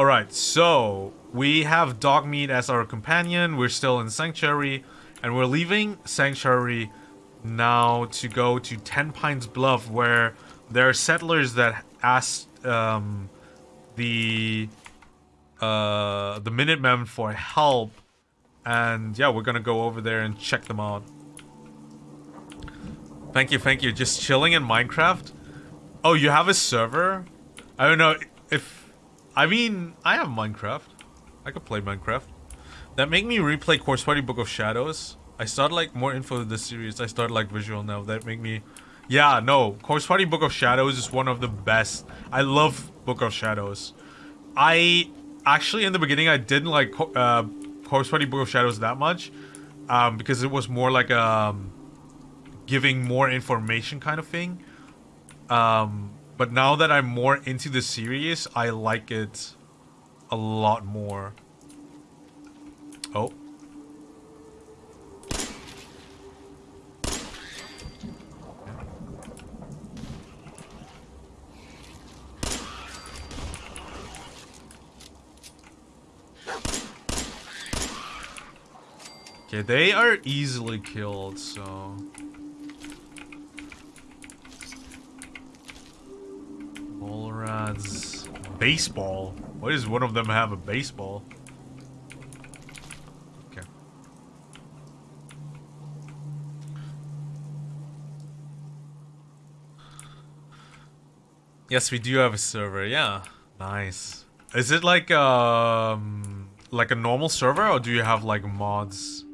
Alright, so we have Dogmeat as our companion. We're still in Sanctuary. And we're leaving Sanctuary now to go to Tenpines Bluff where there are settlers that asked um, the uh, the Minutemen for help. And yeah, we're gonna go over there and check them out. Thank you, thank you. Just chilling in Minecraft? Oh, you have a server? I don't know if I mean, I have Minecraft. I could play Minecraft. That make me replay Corpse Party Book of Shadows. I started like more info of the series. I started like visual now. That make me Yeah, no. Corpse Party Book of Shadows is one of the best. I love Book of Shadows. I actually in the beginning I didn't like uh Party Book of Shadows that much. Um, because it was more like um giving more information kind of thing. Um but now that I'm more into the series, I like it a lot more. Oh. Okay, they are easily killed, so... Bolrads. Baseball? Why does one of them have a baseball? Okay. Yes, we do have a server. Yeah. Nice. Is it like um like a normal server or do you have like mods?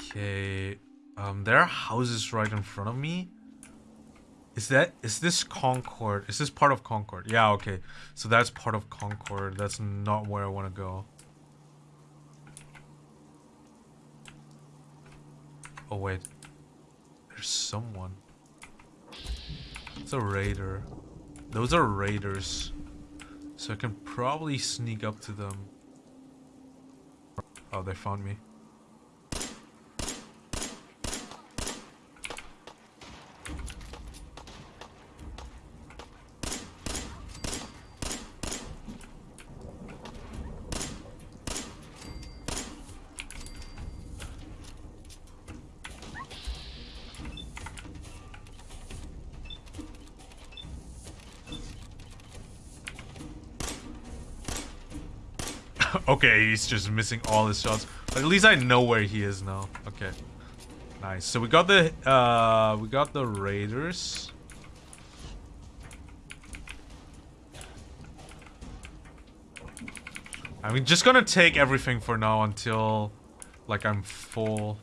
Okay. Um there are houses right in front of me. Is that is this Concord? Is this part of Concord? Yeah, okay. So that's part of Concord. That's not where I want to go. Oh wait. There's someone. It's a raider. Those are raiders. So I can probably sneak up to them. Oh, they found me. Okay, he's just missing all his shots. But at least I know where he is now. Okay. Nice. So we got the uh we got the raiders. I'm just gonna take everything for now until like I'm full.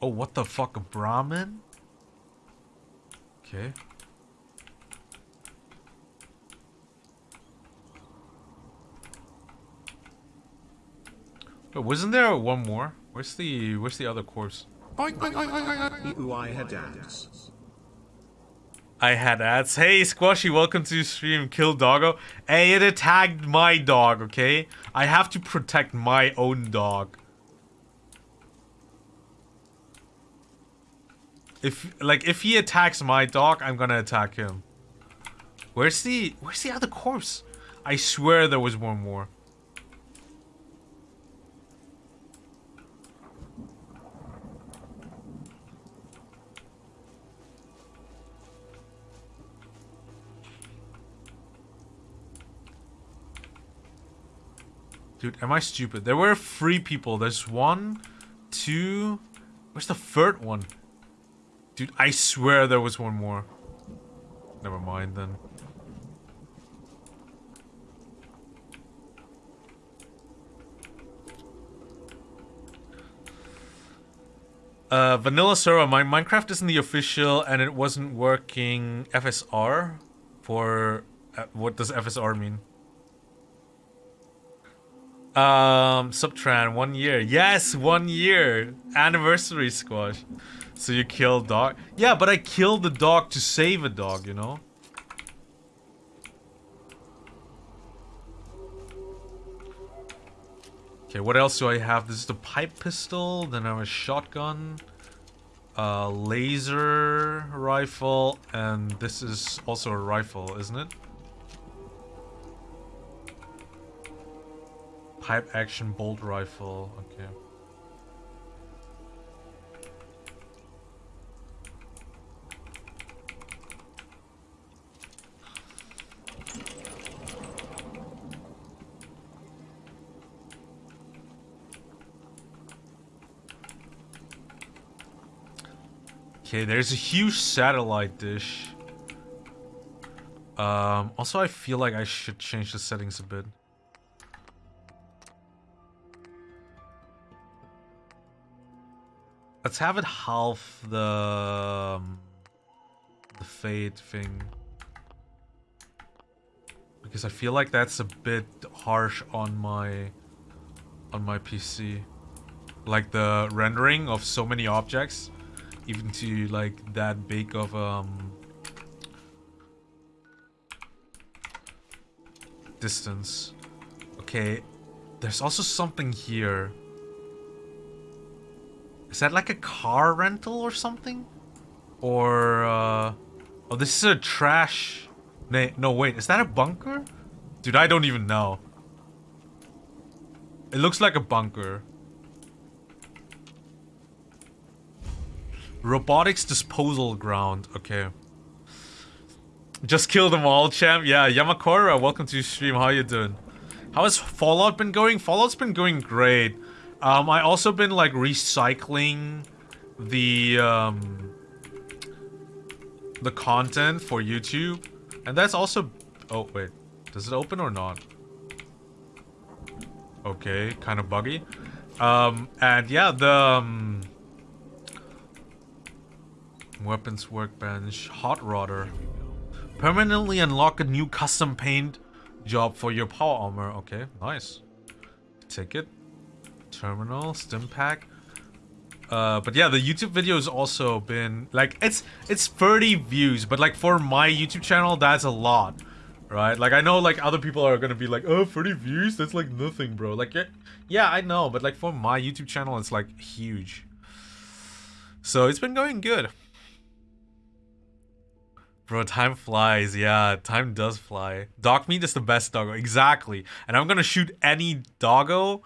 Oh, what the fuck, a Brahmin? Okay. But wasn't there one more? Where's the where's the other course? Ooh, I had ads. I had ads. Hey, Squashy, welcome to stream. Kill doggo. Hey, it attacked my dog, okay? I have to protect my own dog. If, like, if he attacks my dog, I'm gonna attack him. Where's the, where's the other corpse? I swear there was one more. Dude, am I stupid? There were three people. There's one, two... Where's the third one? Dude, I swear there was one more. Never mind then. Uh, vanilla server, my Minecraft isn't the official and it wasn't working FSR for... Uh, what does FSR mean? Um, Subtran, one year. Yes, one year. Anniversary squash. So you killed dog. Yeah, but I killed the dog to save a dog, you know? Okay, what else do I have? This is the pipe pistol, then I have a shotgun, a laser rifle, and this is also a rifle, isn't it? Pipe action bolt rifle. Okay. Okay, there's a huge satellite dish. Um, also, I feel like I should change the settings a bit. Let's have it half the um, the fade thing because I feel like that's a bit harsh on my on my PC. Like the rendering of so many objects, even to like that big of um distance. Okay, there's also something here. Is that like a car rental or something? Or, uh... Oh, this is a trash... No, wait. Is that a bunker? Dude, I don't even know. It looks like a bunker. Robotics disposal ground. Okay. Just kill them all, champ. Yeah, Yamakura, welcome to your stream. How you doing? How has Fallout been going? Fallout's been going great. Um, I also been like recycling the um, the content for YouTube, and that's also. Oh wait, does it open or not? Okay, kind of buggy. Um, and yeah, the um, weapons workbench, hot rodder. Permanently unlock a new custom paint job for your power armor. Okay, nice. Take it terminal, stim pack. Uh, but yeah, the YouTube video has also been like it's it's 30 views, but like for my YouTube channel, that's a lot, right? Like I know like other people are gonna be like, oh, 30 views, that's like nothing, bro. Like yeah, yeah, I know, but like for my YouTube channel, it's like huge. So it's been going good. Bro, time flies. Yeah, time does fly. Dog meat is the best doggo. Exactly. And I'm gonna shoot any doggo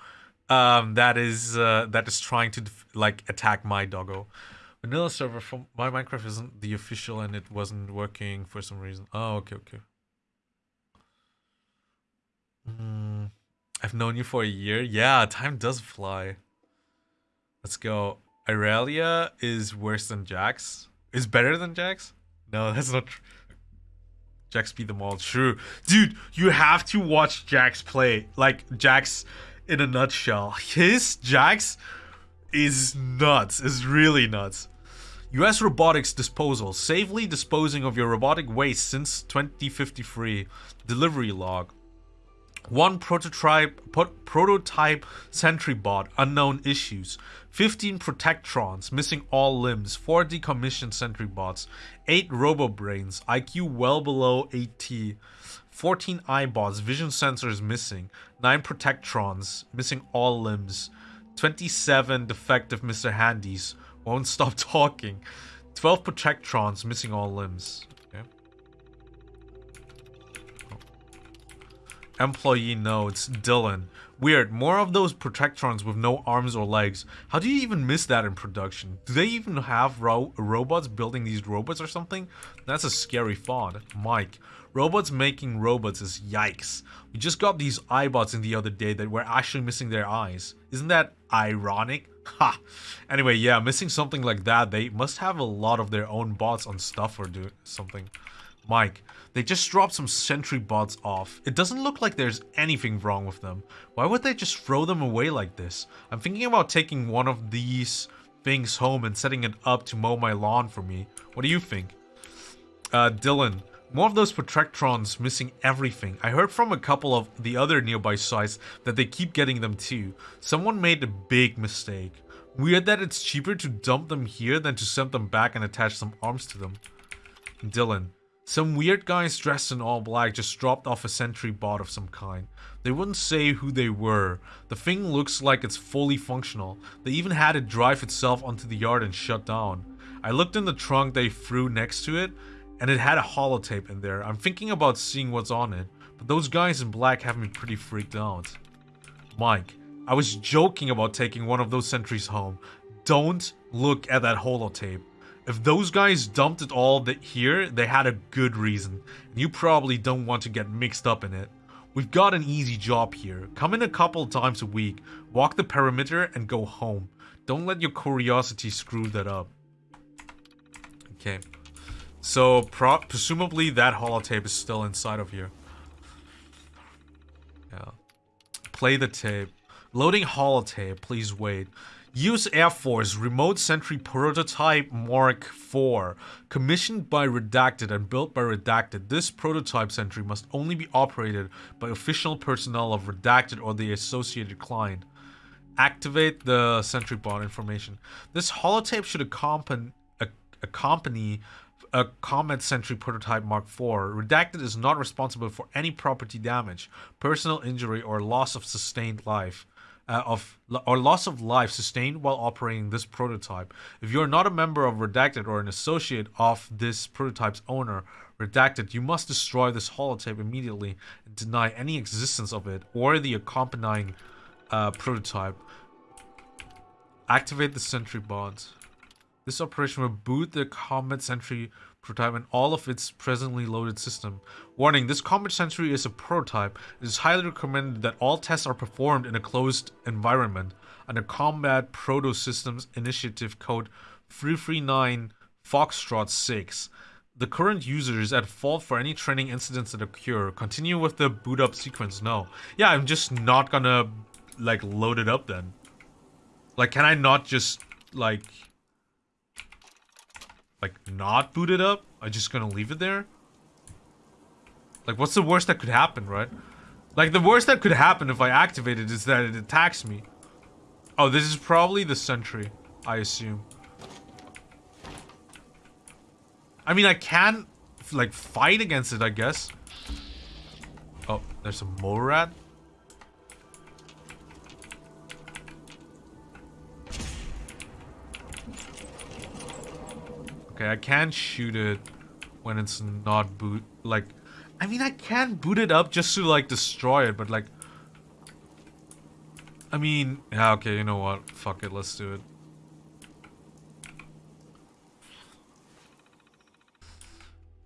um, that is uh, that is trying to like attack my doggo. Vanilla server from my Minecraft isn't the official and it wasn't working for some reason. Oh, okay, okay. Mm, I've known you for a year. Yeah, time does fly. Let's go. Irelia is worse than Jax. Is better than Jax? No, that's not true. Jax beat them all. True. Dude, you have to watch Jax play. Like, Jax in a nutshell. His Jax is nuts. Is really nuts. US robotics disposal. Safely disposing of your robotic waste since 2053. Delivery log. One prototype prototype sentry bot, unknown issues. 15 protectrons, missing all limbs. 4 decommissioned sentry bots. 8 robobrains, IQ well below 80. 14 Eyebots, vision sensors missing, 9 Protectrons, missing all limbs, 27 defective Mr. Handys, won't stop talking, 12 Protectrons, missing all limbs. Employee notes, Dylan. Weird, more of those Protectrons with no arms or legs. How do you even miss that in production? Do they even have ro robots building these robots or something? That's a scary thought. Mike. Robots making robots is yikes. We just got these Eyebots in the other day that were actually missing their eyes. Isn't that ironic? Ha! Anyway, yeah, missing something like that, they must have a lot of their own bots on stuff or do something. Mike, they just dropped some sentry bots off. It doesn't look like there's anything wrong with them. Why would they just throw them away like this? I'm thinking about taking one of these things home and setting it up to mow my lawn for me. What do you think? Uh, Dylan, more of those Protectrons missing everything. I heard from a couple of the other nearby sites that they keep getting them too. Someone made a big mistake. Weird that it's cheaper to dump them here than to send them back and attach some arms to them. Dylan. Some weird guys dressed in all black just dropped off a sentry bot of some kind. They wouldn't say who they were. The thing looks like it's fully functional. They even had it drive itself onto the yard and shut down. I looked in the trunk they threw next to it and it had a holotape in there. I'm thinking about seeing what's on it, but those guys in black have me pretty freaked out. Mike, I was joking about taking one of those sentries home. Don't look at that holotape. If those guys dumped it all that here, they had a good reason. And you probably don't want to get mixed up in it. We've got an easy job here. Come in a couple times a week, walk the perimeter, and go home. Don't let your curiosity screw that up. Okay. So, presumably that holotape is still inside of here. Yeah. Play the tape. Loading holotape, please wait. Use Air Force Remote Sentry Prototype Mark IV. Commissioned by Redacted and built by Redacted, this prototype sentry must only be operated by official personnel of Redacted or the associated client. Activate the sentry bot information. This holotape should accompany, accompany a Comet Sentry Prototype Mark IV. Redacted is not responsible for any property damage, personal injury, or loss of sustained life uh, of or loss of life sustained while operating this prototype. If you are not a member of Redacted or an associate of this prototype's owner, Redacted, you must destroy this holotape immediately and deny any existence of it or the accompanying uh, prototype. Activate the sentry bot. This operation will boot the Comet Sentry prototype and all of its presently loaded system. Warning, this Comet Sentry is a prototype. It is highly recommended that all tests are performed in a closed environment under Combat Proto Systems Initiative Code 339 Foxtrot 6. The current user is at fault for any training incidents that occur. Continue with the boot up sequence. No. Yeah, I'm just not gonna, like, load it up then. Like, can I not just, like like not boot it up? I'm just gonna leave it there? Like what's the worst that could happen, right? Like the worst that could happen if I activate it is that it attacks me. Oh, this is probably the sentry, I assume. I mean, I can, like, fight against it, I guess. Oh, there's a mole rat. Okay, I can shoot it when it's not boot. Like, I mean, I can boot it up just to, like, destroy it, but, like... I mean, yeah, okay, you know what? Fuck it, let's do it.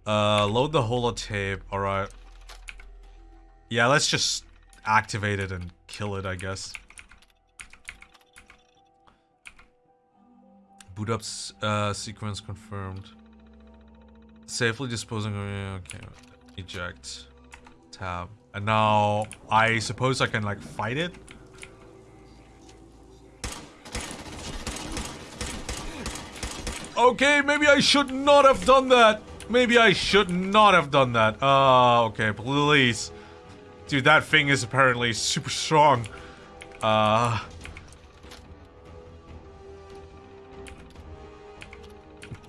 Uh, load the holotape, alright. Yeah, let's just activate it and kill it, I guess. Boot up uh, sequence confirmed. Safely disposing of... Okay. Eject. Tab. And now, I suppose I can, like, fight it? Okay, maybe I should not have done that. Maybe I should not have done that. Uh, okay, please. Dude, that thing is apparently super strong. Uh...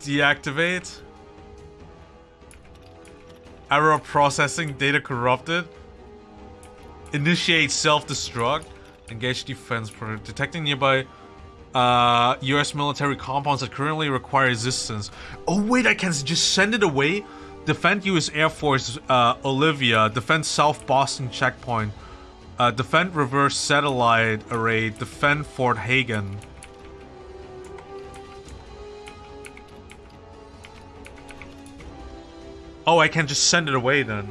Deactivate. Error processing, data corrupted. Initiate self-destruct. Engage defense product. Detecting nearby uh, US military compounds that currently require resistance. Oh wait, I can just send it away? Defend US Air Force uh, Olivia. Defend South Boston checkpoint. Uh, defend Revere satellite array. Defend Fort Hagen. Oh, I can just send it away then.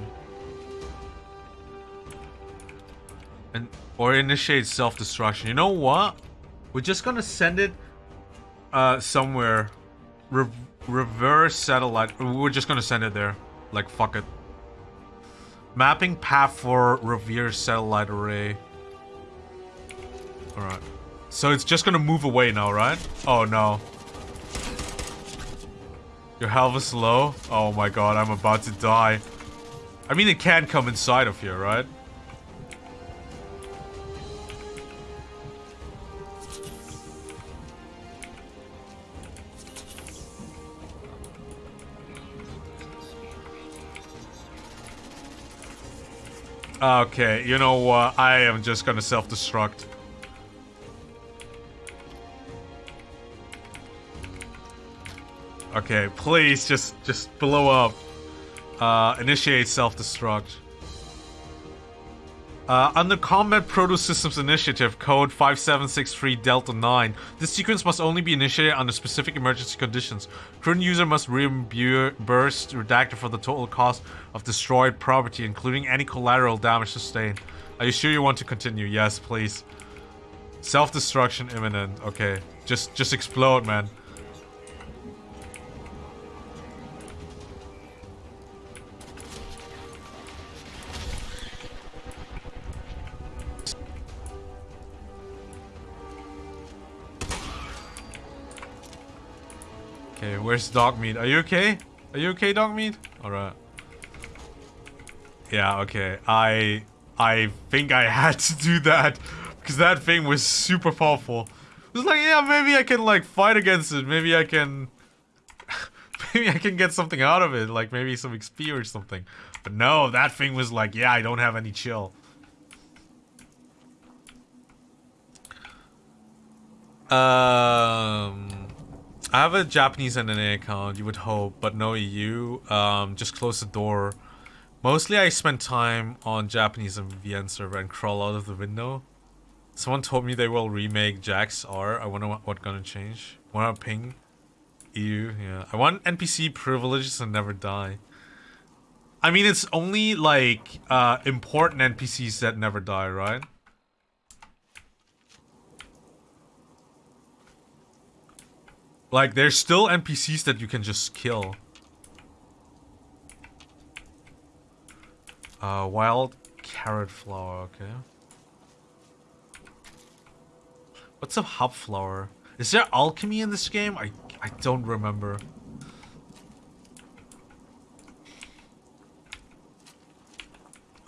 And or initiate self-destruction. You know what? We're just gonna send it uh somewhere. Re Revere satellite. We're just gonna send it there. Like fuck it. Mapping path for Revere satellite array. Alright. So it's just gonna move away now, right? Oh no. Your health is low? Oh my god, I'm about to die. I mean, it can come inside of here, right? Okay, you know what? I am just gonna self-destruct. Okay, please just just blow up. Uh, initiate self-destruct. Uh, under Combat Proto Systems Initiative, code 5763 Delta 9, this sequence must only be initiated under specific emergency conditions. Current user must reimburse Redactor for the total cost of destroyed property, including any collateral damage sustained. Are you sure you want to continue? Yes, please. Self-destruction imminent. Okay. Just just explode, man. Okay, where's dog meat? Are you okay? Are you okay, dog meat? Alright. Yeah, okay. I I think I had to do that because that thing was super powerful. It was like, yeah, maybe I can like fight against it. Maybe I can maybe I can get something out of it, like maybe some XP or something. But no, that thing was like, yeah, I don't have any chill. Um I have a Japanese NNA account, you would hope, but no EU. Um, just close the door. Mostly I spend time on Japanese and VN server and crawl out of the window. Someone told me they will remake Jax R. I wonder what, what gonna change. Wanna ping? EU, yeah. I want NPC privileges and never die. I mean, it's only like uh, important NPCs that never die, right? Like, there's still NPCs that you can just kill. Uh, wild carrot flower, okay. What's a hop flower? Is there alchemy in this game? I I don't remember.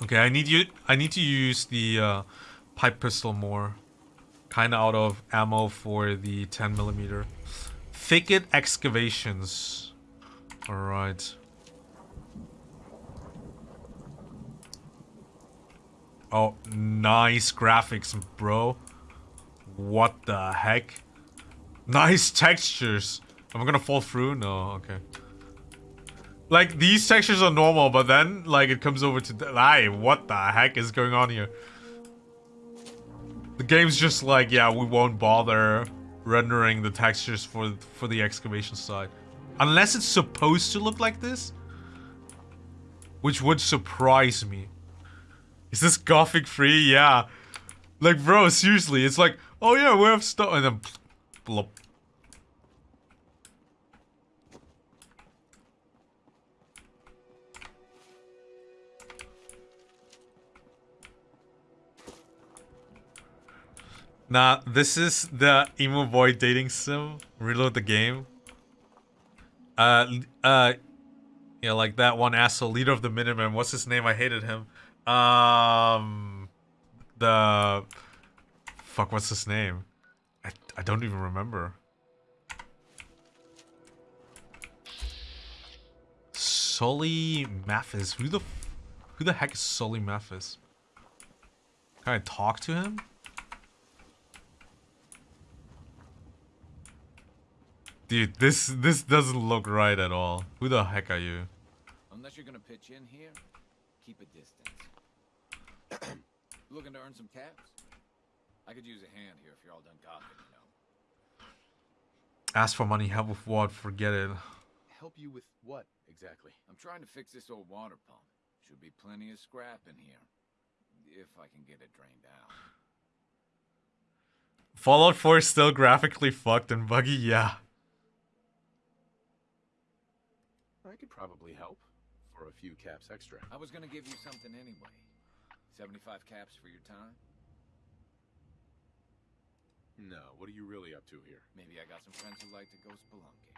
Okay, I need you I need to use the uh, pipe pistol more. Kinda out of ammo for the 10 millimeter. Thicket excavations. Alright. Oh, nice graphics, bro. What the heck? Nice textures. Am I gonna fall through? No, okay. Like, these textures are normal, but then, like, it comes over to... Hey, what the heck is going on here? The game's just like, yeah, we won't bother rendering the textures for for the excavation side. Unless it's supposed to look like this. Which would surprise me. Is this gothic free? Yeah. Like, bro, seriously, it's like, oh yeah, we have stuff, and then blop. Nah, this is the emo boy dating sim. Reload the game. Uh, uh, yeah, like that one asshole, leader of the Minutemen. What's his name? I hated him. Um, the fuck. What's his name? I I don't even remember. Sully Mathis. Who the who the heck is Sully Mathis? Can I talk to him? Dude, this this doesn't look right at all. Who the heck are you? Unless you're gonna pitch in here, keep a distance. Looking to earn some caps? I could use a hand here if you're all done gawking, you know. Ask for money, help with what? Forget it. Help you with what, exactly? I'm trying to fix this old water pump. Should be plenty of scrap in here. If I can get it drained out. Fallout 4 is still graphically fucked and buggy, yeah. I could probably help for a few caps extra. I was gonna give you something anyway. 75 caps for your time? No, what are you really up to here? Maybe I got some friends who like to go spelunking.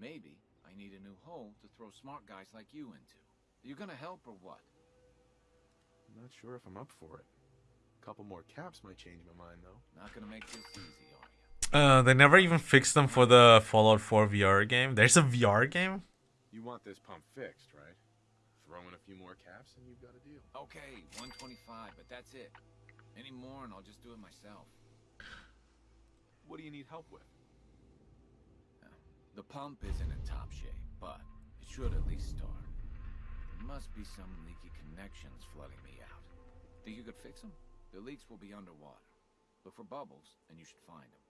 Maybe I need a new hole to throw smart guys like you into. Are you gonna help or what? I'm not sure if I'm up for it. A couple more caps might change my mind, though. Not gonna make this easy, are you? Uh, they never even fixed them for the Fallout 4 VR game. There's a VR game? You want this pump fixed, right? Throw in a few more caps and you've got a deal. Okay, 125, but that's it. Any more and I'll just do it myself. What do you need help with? The pump isn't in top shape, but it should at least start. There must be some leaky connections flooding me out. Think you could fix them? The leaks will be underwater. Look for bubbles, and you should find them.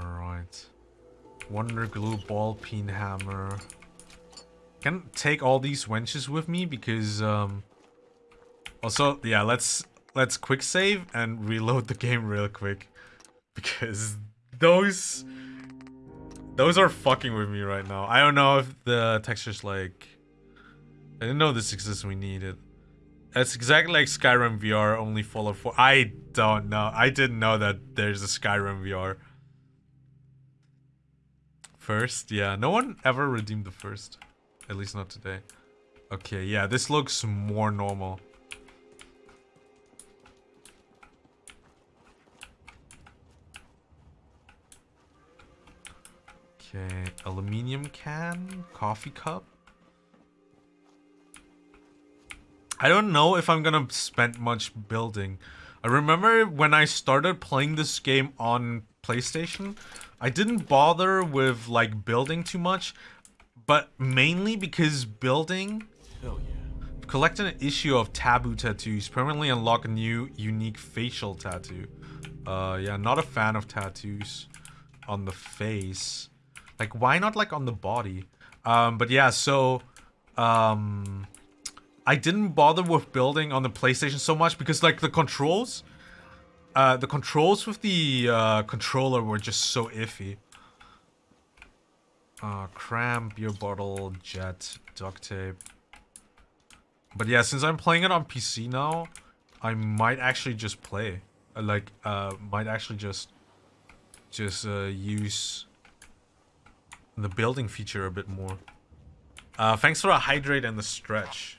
Alright. Wonder glue, ball peen hammer. Can take all these wenches with me because um also yeah, let's let's quick save and reload the game real quick. Because those those are fucking with me right now. I don't know if the texture's like I didn't know this exists we need it. It's exactly like Skyrim VR, only Fallout 4. I don't know. I didn't know that there's a Skyrim VR. First, yeah. No one ever redeemed the first. At least not today. Okay, yeah, this looks more normal. Okay, aluminium can, coffee cup. I don't know if I'm gonna spend much building. I remember when I started playing this game on PlayStation, I didn't bother with like building too much, but mainly because building Hell yeah. collect an issue of taboo tattoos, permanently unlock a new unique facial tattoo. Uh yeah, not a fan of tattoos on the face. Like why not like on the body? Um but yeah, so um I didn't bother with building on the PlayStation so much because like the controls uh the controls with the uh controller were just so iffy. Uh cram, beer bottle, jet, duct tape. But yeah, since I'm playing it on PC now, I might actually just play. Uh, like uh might actually just just uh use the building feature a bit more. Uh thanks for a hydrate and the stretch.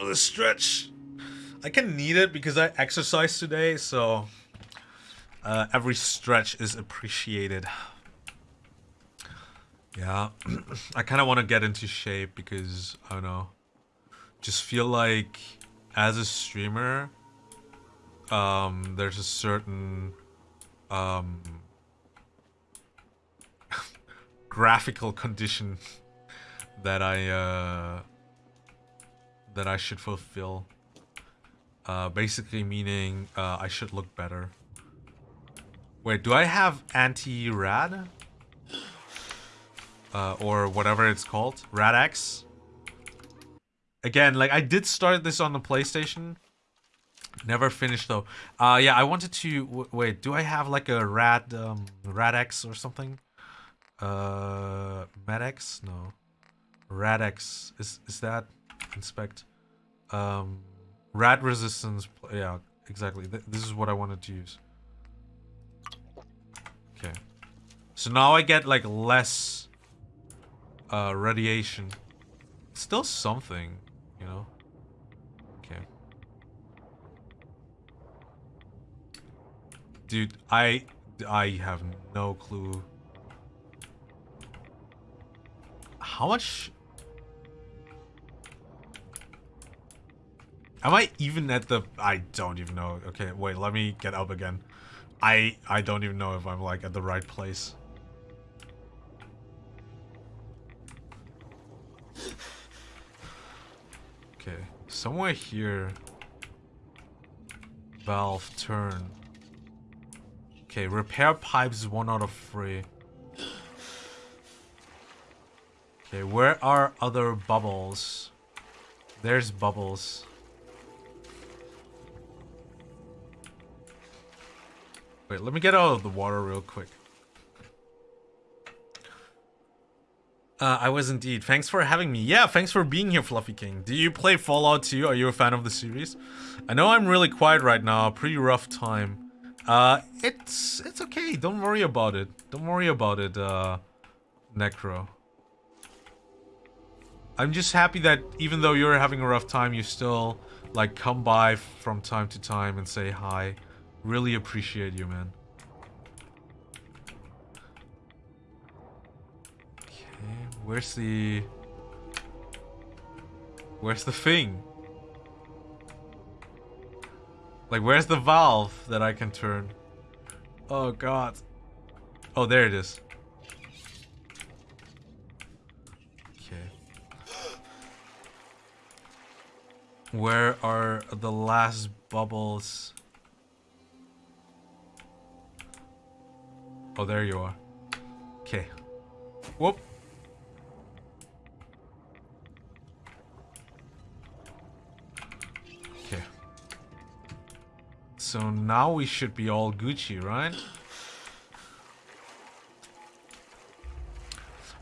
For the stretch. I can need it because I exercise today, so uh, every stretch is appreciated. Yeah, I kind of want to get into shape because I don't know, just feel like as a streamer, um, there's a certain um, graphical condition that I uh, that I should fulfill. Uh, basically meaning uh, I should look better. Wait, do I have anti-rad? Uh, or whatever it's called? RadX? Again, like I did start this on the PlayStation. Never finished though. Uh, yeah, I wanted to... wait, do I have like a rad... Um, RadX or something? Uh, MedX? No. RadX. Is, is that... Inspect. Um... Rad resistance, yeah, exactly. Th this is what I wanted to use. Okay. So now I get like less uh, radiation. Still something, you know? Okay. Dude, I I have no clue. How much Am I even at the... I don't even know. Okay, wait, let me get up again. I I don't even know if I'm, like, at the right place. Okay, somewhere here... Valve, turn. Okay, repair pipes one out of three. Okay, where are other bubbles? There's bubbles. Wait, let me get out of the water real quick. Uh, I was indeed. Thanks for having me. Yeah, thanks for being here, Fluffy King. Do you play Fallout 2? Are you a fan of the series? I know I'm really quiet right now. Pretty rough time. Uh, it's it's okay. Don't worry about it. Don't worry about it, uh, Necro. I'm just happy that even though you're having a rough time, you still, like, come by from time to time and say hi. Really appreciate you, man. Okay, where's the... Where's the thing? Like, where's the valve that I can turn? Oh god. Oh, there it is. Okay. Where are the last bubbles? Oh, there you are. Okay. Whoop. Okay. So now we should be all Gucci, right?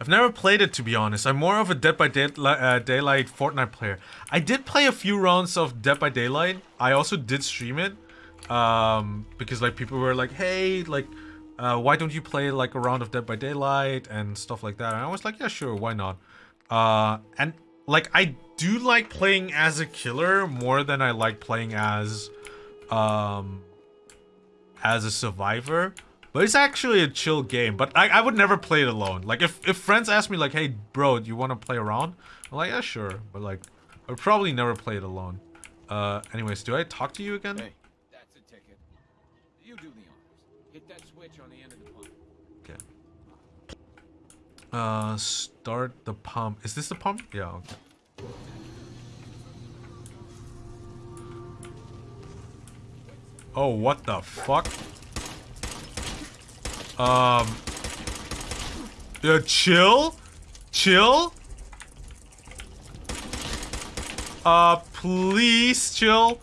I've never played it to be honest. I'm more of a Dead by Daylight, uh, Daylight Fortnite player. I did play a few rounds of Dead by Daylight. I also did stream it um, because like people were like, "Hey, like, uh, why don't you play like a round of Dead by Daylight and stuff like that?" And I was like, "Yeah, sure, why not?" Uh, and like I do like playing as a killer more than I like playing as um as a survivor. But it's actually a chill game. But I, I would never play it alone. Like, if, if friends ask me, like, hey, bro, do you want to play around? I'm like, yeah, sure. But, like, I would probably never play it alone. Uh, anyways, do I talk to you again? Hey, that's a ticket. You do the honors. Hit that switch on the end of the pump. Okay. Uh, start the pump. Is this the pump? Yeah, okay. Oh, what the fuck? Um. Yeah, chill? Chill? Uh, please chill.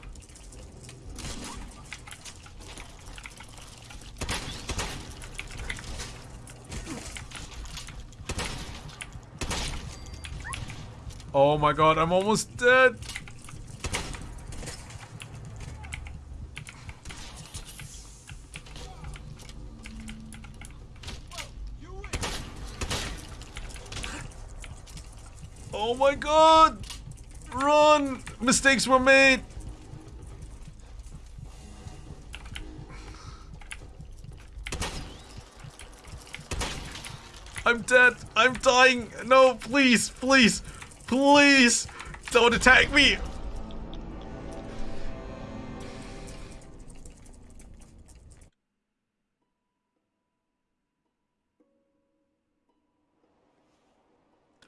Oh my god, I'm almost dead. Oh my god! Run! Mistakes were made! I'm dead! I'm dying! No, please, please, please! Don't attack me!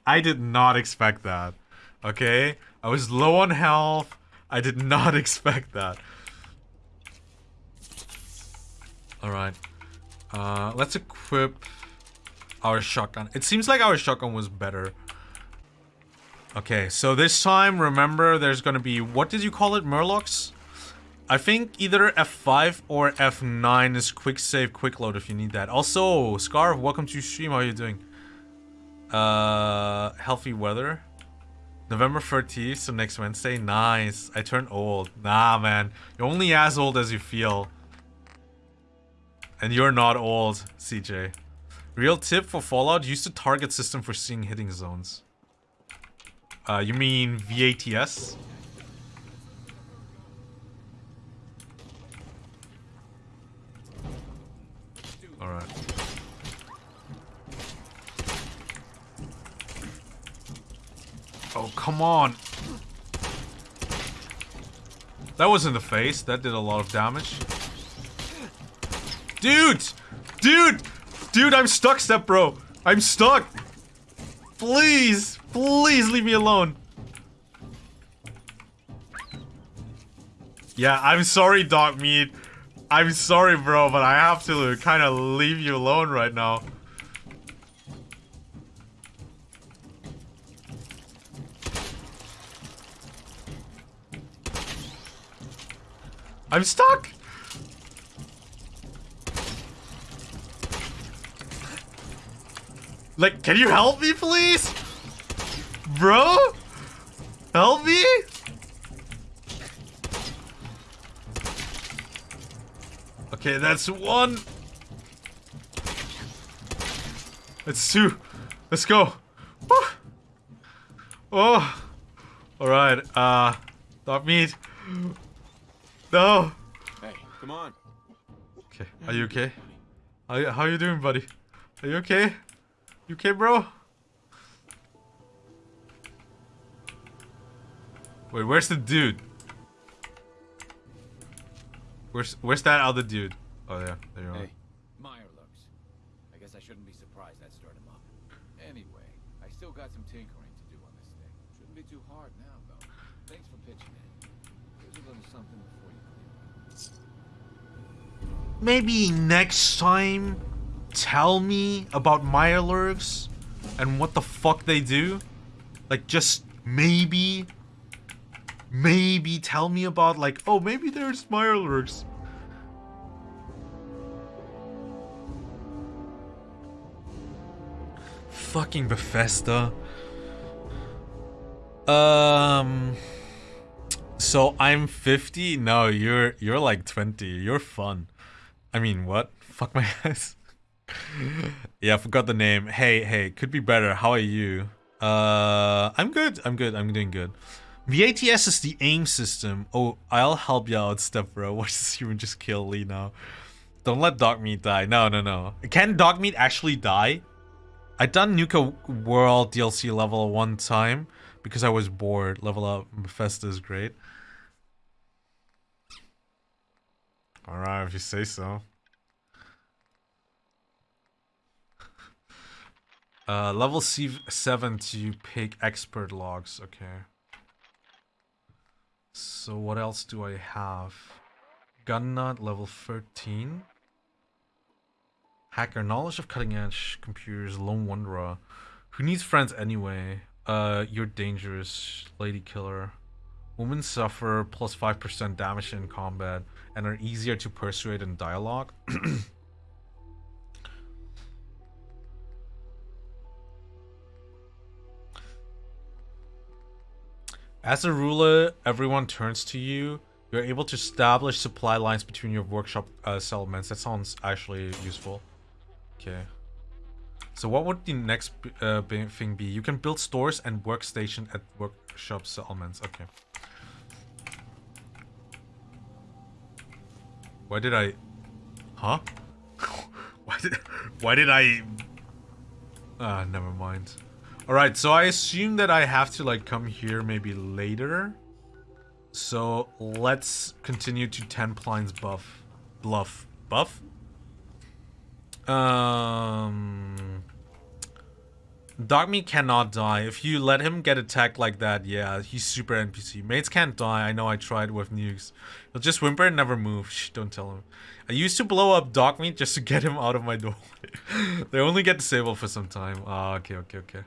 I did not expect that. Okay? I was low on health. I did not expect that. Alright. Uh, let's equip our shotgun. It seems like our shotgun was better. Okay, so this time, remember, there's gonna be... What did you call it? Murlocs? I think either F5 or F9 is quick save, quick load if you need that. Also, Scarf, welcome to stream. How are you doing? Uh, healthy weather. November 13th, so next Wednesday. Nice. I turn old. Nah, man. You're only as old as you feel. And you're not old, CJ. Real tip for Fallout, use the target system for seeing hitting zones. Uh, you mean VATS? Alright. Oh, come on. That was in the face. That did a lot of damage. Dude! Dude! Dude, I'm stuck, step bro. I'm stuck. Please, please leave me alone. Yeah, I'm sorry, Dog Meat. I'm sorry, bro, but I have to kind of leave you alone right now. I'm stuck! Like, can you help me, please? Bro? Help me? Okay, that's one. That's two. Let's go. Woo. Oh. Alright, uh, dog meat. No. Hey, come on. Okay, are you okay? How, you- how you doing, buddy? Are you okay? You okay, bro? Wait, where's the dude? Where's where's that other dude? Oh yeah, there you are. Hey, Meyer looks. I guess I shouldn't be surprised that stirred him up. Anyway, I still got some tinkering to do on this thing. Shouldn't be too hard now, though. Thanks for pitching in. Here's a little something before you leave. Maybe next time, tell me about Mirelurks and what the fuck they do. Like just maybe, maybe tell me about like oh maybe there's Mirelurks. Fucking Bethesda. Um. So I'm 50. No, you're you're like 20. You're fun. I mean, what? Fuck my ass. yeah, I forgot the name. Hey, hey, could be better. How are you? Uh, I'm good. I'm good. I'm doing good. VATS is the aim system. Oh, I'll help you out, step bro. Watch this human just kill Lee now. Don't let Dogmeat die. No, no, no. Can Dogmeat actually die? I done Nuka World DLC level one time because I was bored. Level up Bethesda is great. Alright, if you say so. Uh, level C7 to pick expert logs. Okay. So what else do I have? Gun nut level 13. Hacker knowledge of cutting edge computers. Lone wanderer. Who needs friends anyway? Uh, you're dangerous, lady killer. Women suffer plus 5% damage in combat and are easier to persuade in dialogue. As a ruler, everyone turns to you. You're able to establish supply lines between your workshop uh, settlements. That sounds actually useful. Okay. So what would the next uh, thing be? You can build stores and workstation at workshop settlements. Okay. Why did I... Huh? why did... Why did I... Ah, never mind. Alright, so I assume that I have to, like, come here maybe later. So, let's continue to 10 Plines buff. Bluff. Buff? Um... Dogmeat cannot die. If you let him get attacked like that, yeah, he's super NPC. Mates can't die. I know I tried with nukes. He'll just whimper and never move. Shh, don't tell him. I used to blow up Dogmeat just to get him out of my door. they only get disabled for some time. Ah, okay, okay, okay.